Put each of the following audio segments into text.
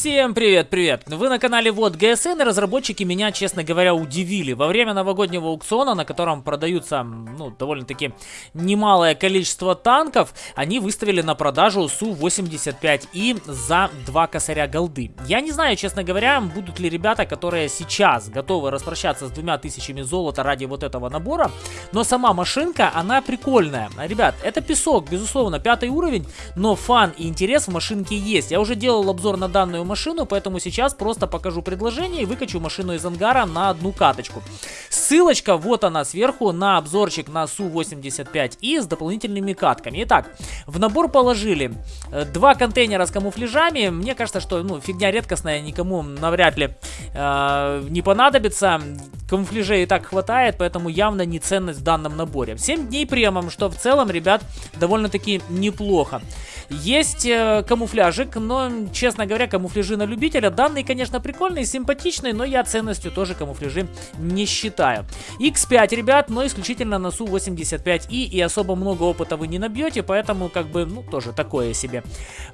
Всем привет-привет! Вы на канале Вот ГСН и разработчики меня, честно говоря, удивили. Во время новогоднего аукциона, на котором продаются, ну, довольно-таки немалое количество танков, они выставили на продажу Су-85И за 2 косаря голды. Я не знаю, честно говоря, будут ли ребята, которые сейчас готовы распрощаться с двумя тысячами золота ради вот этого набора, но сама машинка, она прикольная. Ребят, это песок, безусловно, пятый уровень, но фан и интерес в машинке есть. Я уже делал обзор на данную машину, поэтому сейчас просто покажу предложение и выкачу машину из ангара на одну каточку. Ссылочка вот она сверху на обзорчик на Су-85И с дополнительными катками. Итак, в набор положили э, два контейнера с камуфляжами. Мне кажется, что ну, фигня редкостная, никому навряд ли э, не понадобится. Камуфляжей и так хватает, поэтому явно не ценность в данном наборе. 7 дней премом, что в целом, ребят, довольно-таки неплохо. Есть э, камуфляжик, но, честно говоря, камуфляжи на любителя. Данный, конечно, прикольный, симпатичный, но я ценностью тоже камуфляжи не считаю. X5, ребят, но исключительно на Су-85И, и особо много опыта вы не набьете, поэтому, как бы, ну, тоже такое себе.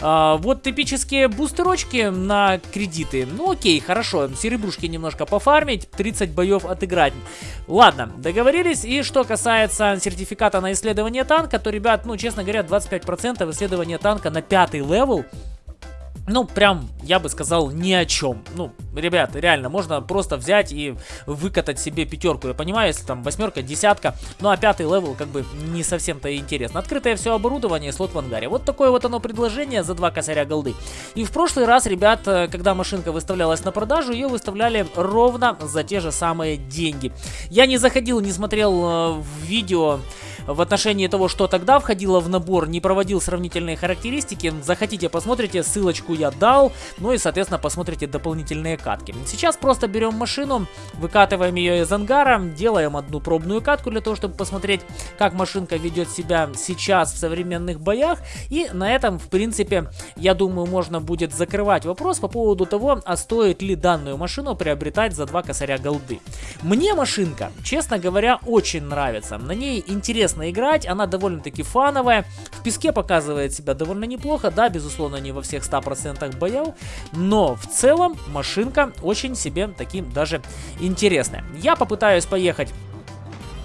А, вот типические бустерочки на кредиты. Ну, окей, хорошо, серебрушки немножко пофармить, 30 боев отыграть. Ладно, договорились. И что касается сертификата на исследование танка, то, ребят, ну, честно говоря, 25% исследования танка на пятый level ну, прям, я бы сказал, ни о чем. Ну, ребят, реально, можно просто взять и выкатать себе пятерку. Я понимаю, если там восьмерка, десятка, ну а пятый level как бы не совсем-то интересно. Открытое все оборудование, слот в ангаре. Вот такое вот оно предложение за два косаря голды. И в прошлый раз, ребят, э, когда машинка выставлялась на продажу, ее выставляли ровно за те же самые деньги. Я не заходил, не смотрел э, видео в отношении того, что тогда входило в набор, не проводил сравнительные характеристики. Захотите, посмотрите, ссылочку я дал, ну и, соответственно, посмотрите дополнительные катки. Сейчас просто берем машину, выкатываем ее из ангара, делаем одну пробную катку для того, чтобы посмотреть, как машинка ведет себя сейчас в современных боях. И на этом, в принципе, я думаю, можно будет закрывать вопрос по поводу того, а стоит ли данную машину приобретать за два косаря голды. Мне машинка, честно говоря, очень нравится. На ней интересно интересно играть, она довольно-таки фановая, в песке показывает себя довольно неплохо, да, безусловно, не во всех 100% боев, но в целом машинка очень себе таким даже интересная. Я попытаюсь поехать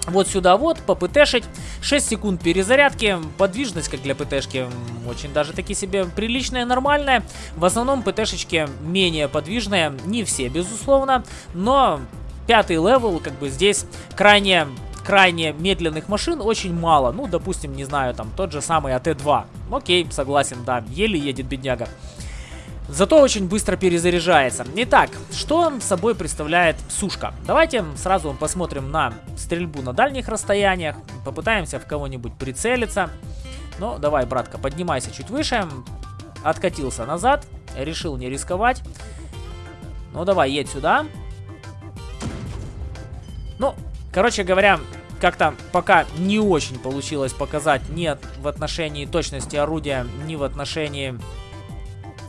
вот сюда вот, по ПТшить. 6 секунд перезарядки. Подвижность, как для ПТшки, очень даже таки себе приличная, нормальная. В основном ПТшечки менее подвижные. Не все, безусловно. Но пятый level, как бы здесь крайне крайне медленных машин очень мало. Ну, допустим, не знаю, там тот же самый АТ-2. Окей, согласен, да, еле едет бедняга. Зато очень быстро перезаряжается. Итак, что собой представляет сушка? Давайте сразу посмотрим на стрельбу на дальних расстояниях. Попытаемся в кого-нибудь прицелиться. Ну, давай, братка, поднимайся чуть выше. Откатился назад. Решил не рисковать. Ну, давай, едь сюда. Ну, Короче говоря, как-то пока не очень получилось показать ни в отношении точности орудия, ни в отношении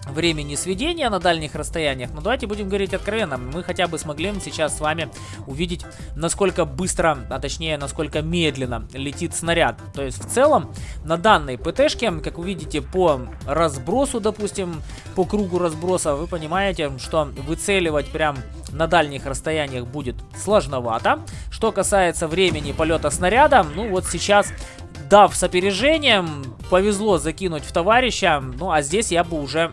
времени сведения на дальних расстояниях. Но давайте будем говорить откровенно. Мы хотя бы смогли сейчас с вами увидеть, насколько быстро, а точнее, насколько медленно летит снаряд. То есть, в целом, на данной ПТшке, как вы видите, по разбросу, допустим, по кругу разброса, вы понимаете, что выцеливать прям на дальних расстояниях будет сложновато. Что касается времени полета снаряда, ну вот сейчас дав с опережением, повезло закинуть в товарища, ну а здесь я бы уже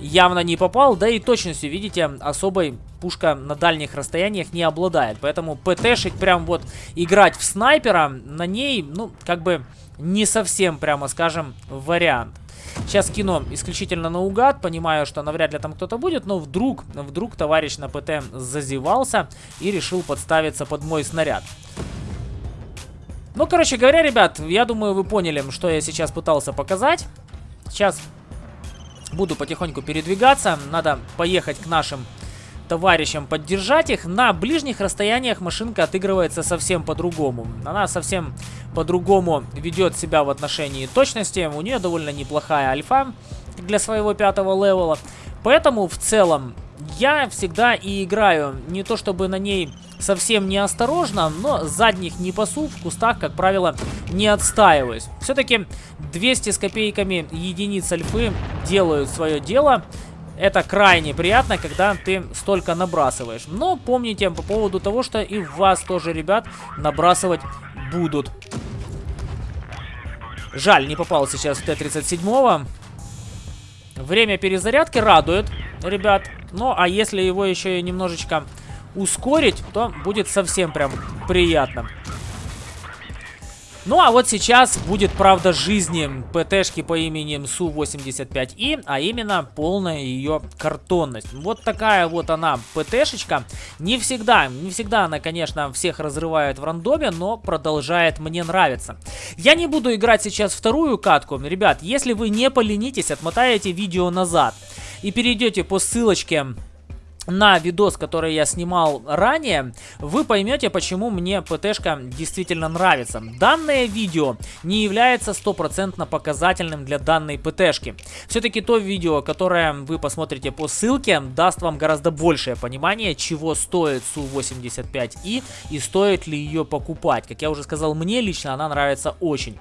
явно не попал, да и точностью, видите, особой пушка на дальних расстояниях не обладает. Поэтому ПТшить прям вот играть в снайпера на ней, ну, как бы не совсем, прямо скажем, вариант. Сейчас кину исключительно наугад, понимаю, что навряд ли там кто-то будет, но вдруг, вдруг товарищ на ПТ зазевался и решил подставиться под мой снаряд. Ну, короче говоря, ребят, я думаю, вы поняли, что я сейчас пытался показать. Сейчас буду потихоньку передвигаться. Надо поехать к нашим товарищам, поддержать их. На ближних расстояниях машинка отыгрывается совсем по-другому. Она совсем по-другому ведет себя в отношении точности. У нее довольно неплохая альфа для своего пятого левела. Поэтому в целом я всегда и играю не то чтобы на ней совсем неосторожно, но задних не пасу, в кустах, как правило, не отстаиваюсь. Все-таки 200 с копейками единиц альфы делают свое дело. Это крайне приятно, когда ты столько набрасываешь. Но помните по поводу того, что и вас тоже, ребят, набрасывать будут. Жаль, не попал сейчас в Т-37. Время перезарядки радует, ребят. Ну, а если его еще и немножечко ускорить, то будет совсем прям приятно. Ну а вот сейчас будет правда жизни ПТшки по имени Су-85И, а именно полная ее картонность. Вот такая вот она ПТшечка. Не всегда, не всегда она, конечно, всех разрывает в рандоме, но продолжает мне нравиться. Я не буду играть сейчас вторую катку. Ребят, если вы не поленитесь, отмотаете видео назад и перейдете по ссылочке на видос, который я снимал ранее, вы поймете, почему мне ПТшка действительно нравится. Данное видео не является стопроцентно показательным для данной ПТшки. Все-таки то видео, которое вы посмотрите по ссылке, даст вам гораздо большее понимание, чего стоит Су-85И и стоит ли ее покупать. Как я уже сказал, мне лично она нравится очень.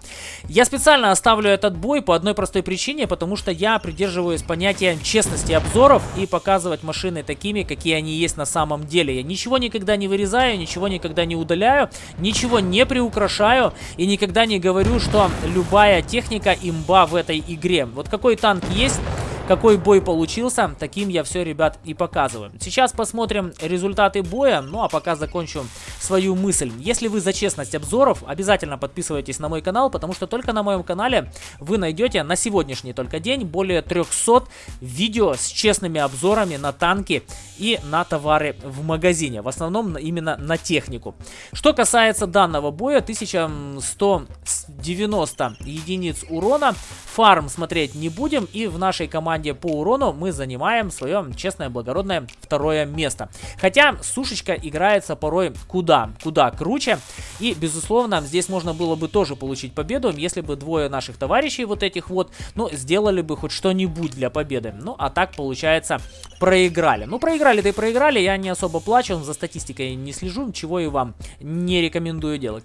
Я специально оставлю этот бой по одной простой причине, потому что я придерживаюсь понятия честности обзоров и показывать машины такими, такими, какие они есть на самом деле. Я ничего никогда не вырезаю, ничего никогда не удаляю, ничего не приукрашаю и никогда не говорю, что любая техника имба в этой игре. Вот какой танк есть, какой бой получился, таким я все, ребят, и показываю. Сейчас посмотрим результаты боя, ну а пока закончу свою мысль. Если вы за честность обзоров, обязательно подписывайтесь на мой канал, потому что только на моем канале вы найдете на сегодняшний только день более 300 видео с честными обзорами на танки и на товары в магазине. В основном именно на технику. Что касается данного боя, 1190 единиц урона. Фарм смотреть не будем и в нашей команде команде по урону мы занимаем свое честное, благородное второе место. Хотя сушечка играется порой куда, куда круче. И, безусловно, здесь можно было бы тоже получить победу, если бы двое наших товарищей вот этих вот, ну, сделали бы хоть что-нибудь для победы. Ну, а так, получается, проиграли. Ну, проиграли-то и проиграли, я не особо плачу, за статистикой не слежу, чего и вам не рекомендую делать.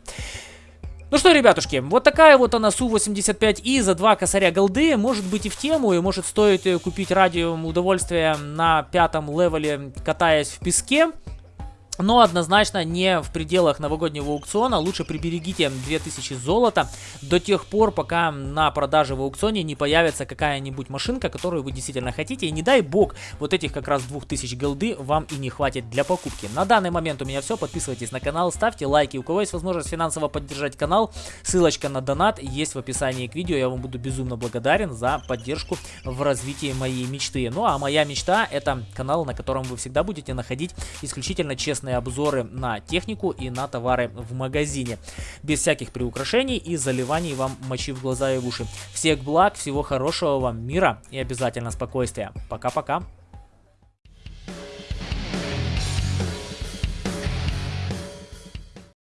Ну что, ребятушки, вот такая вот она Су-85И за два косаря голды. Может быть и в тему, и может стоит э, купить радио удовольствие на пятом левеле, катаясь в песке. Но однозначно не в пределах новогоднего аукциона. Лучше приберегите 2000 золота до тех пор, пока на продаже в аукционе не появится какая-нибудь машинка, которую вы действительно хотите. И не дай бог, вот этих как раз 2000 голды вам и не хватит для покупки. На данный момент у меня все. Подписывайтесь на канал, ставьте лайки. У кого есть возможность финансово поддержать канал, ссылочка на донат есть в описании к видео. Я вам буду безумно благодарен за поддержку в развитии моей мечты. Ну а моя мечта это канал, на котором вы всегда будете находить исключительно честные полноценные обзоры на технику и на товары в магазине. Без всяких приукрашений и заливаний вам мочи в глаза и в уши. Всех благ, всего хорошего вам мира и обязательно спокойствия. Пока-пока.